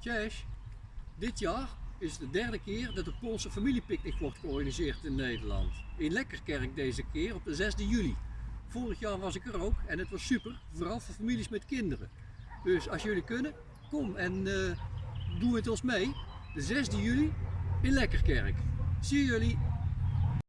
Cześć. dit jaar is de derde keer dat de Poolse familiepicknick wordt georganiseerd in Nederland. In Lekkerkerk deze keer op de 6e juli. Vorig jaar was ik er ook en het was super, vooral voor families met kinderen. Dus als jullie kunnen, kom en eh, doe het ons mee. De 6e juli in Lekkerkerk. Zie jullie